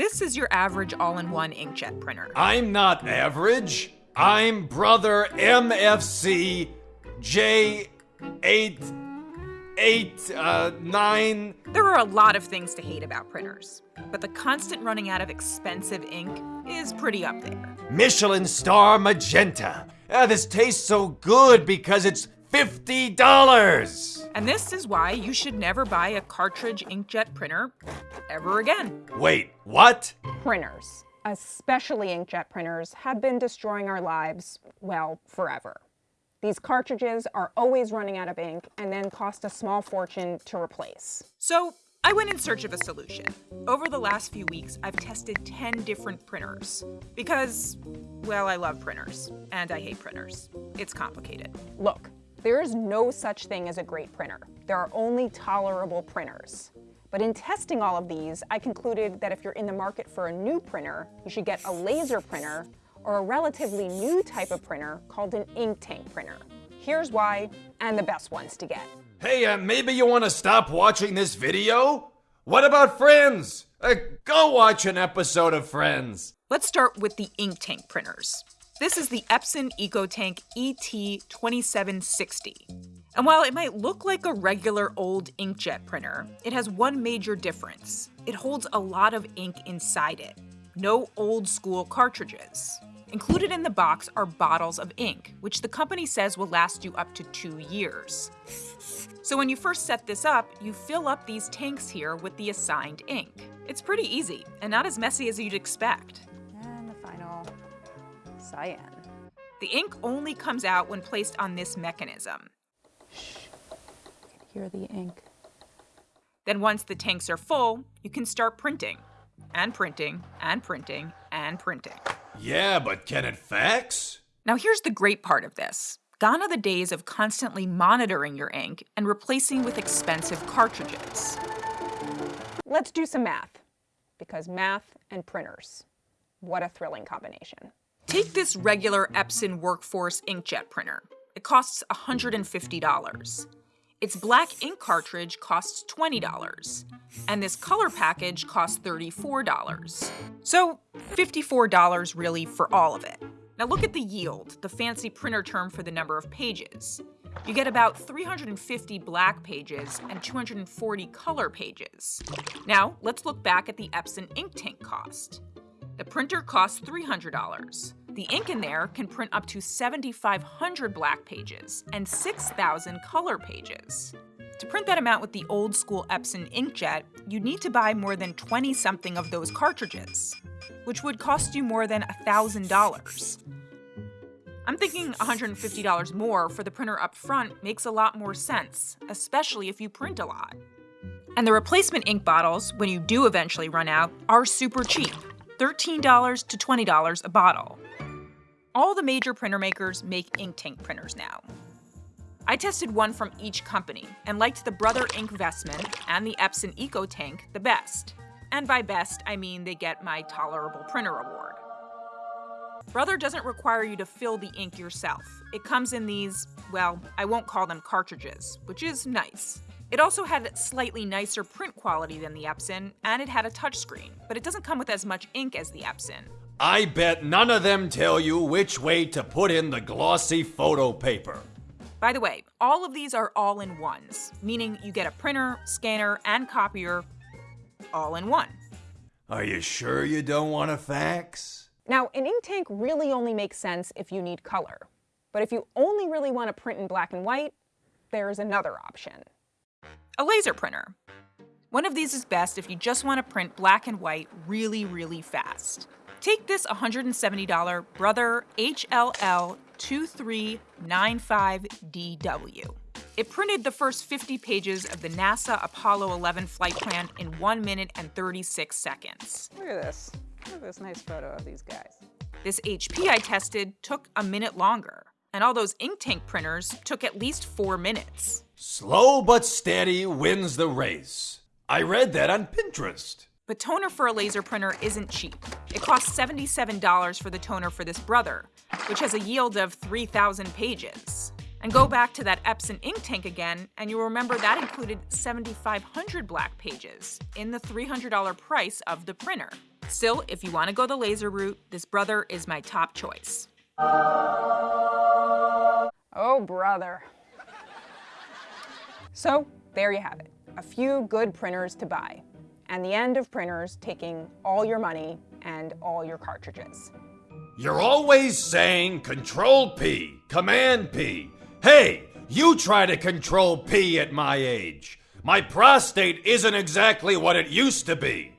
This is your average all in one inkjet printer. I'm not average. I'm brother MFC J8 8 uh 9 There are a lot of things to hate about printers, but the constant running out of expensive ink is pretty up there. Michelin star magenta. Ah, this tastes so good because it's $50. And this is why you should never buy a cartridge inkjet printer ever again. Wait, what? Printers, especially inkjet printers, have been destroying our lives, well, forever. These cartridges are always running out of ink and then cost a small fortune to replace. So I went in search of a solution. Over the last few weeks, I've tested 10 different printers because, well, I love printers and I hate printers. It's complicated. Look, there is no such thing as a great printer. There are only tolerable printers. But in testing all of these, I concluded that if you're in the market for a new printer, you should get a laser printer or a relatively new type of printer called an ink tank printer. Here's why, and the best ones to get. Hey, uh, maybe you want to stop watching this video? What about Friends? Uh, go watch an episode of Friends. Let's start with the ink tank printers. This is the Epson EcoTank ET2760. And while it might look like a regular old inkjet printer, it has one major difference. It holds a lot of ink inside it. No old school cartridges. Included in the box are bottles of ink, which the company says will last you up to two years. So when you first set this up, you fill up these tanks here with the assigned ink. It's pretty easy and not as messy as you'd expect. And the cyan. The ink only comes out when placed on this mechanism. Shh, Hear the ink. Then once the tanks are full, you can start printing. And printing, and printing, and printing. Yeah, but can it fax? Now here's the great part of this. Gone are the days of constantly monitoring your ink and replacing with expensive cartridges. Let's do some math, because math and printers, what a thrilling combination. Take this regular Epson Workforce inkjet printer. It costs $150. Its black ink cartridge costs $20, and this color package costs $34. So, $54 really for all of it. Now look at the yield, the fancy printer term for the number of pages. You get about 350 black pages and 240 color pages. Now, let's look back at the Epson ink tank cost. The printer costs $300. The ink in there can print up to 7,500 black pages and 6,000 color pages. To print that amount with the old school Epson inkjet, you'd need to buy more than 20 something of those cartridges, which would cost you more than $1,000. I'm thinking $150 more for the printer up front makes a lot more sense, especially if you print a lot. And the replacement ink bottles, when you do eventually run out, are super cheap $13 to $20 a bottle. All the major printer makers make ink tank printers now. I tested one from each company and liked the Brother INKvestment and the Epson EcoTank the best. And by best, I mean they get my Tolerable Printer Award. Brother doesn't require you to fill the ink yourself. It comes in these, well, I won't call them cartridges, which is nice. It also had slightly nicer print quality than the Epson, and it had a touchscreen, but it doesn't come with as much ink as the Epson. I bet none of them tell you which way to put in the glossy photo paper. By the way, all of these are all in ones, meaning you get a printer, scanner, and copier all in one. Are you sure you don't want a fax? Now, an ink tank really only makes sense if you need color. But if you only really want to print in black and white, there's another option. A laser printer. One of these is best if you just want to print black and white really, really fast. Take this $170 Brother HLL 2395DW. It printed the first 50 pages of the NASA Apollo 11 flight plan in 1 minute and 36 seconds. Look at this. Look at this nice photo of these guys. This HP I tested took a minute longer, and all those ink tank printers took at least 4 minutes. Slow but steady wins the race. I read that on Pinterest. But toner for a laser printer isn't cheap. It costs $77 for the toner for this Brother, which has a yield of 3,000 pages. And go back to that Epson ink tank again, and you'll remember that included 7,500 black pages in the $300 price of the printer. Still, if you want to go the laser route, this brother is my top choice. Oh, brother. So, there you have it. A few good printers to buy. And the end of printers taking all your money and all your cartridges. You're always saying Control P, Command P. Hey, you try to control P at my age. My prostate isn't exactly what it used to be.